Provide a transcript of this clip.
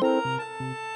Música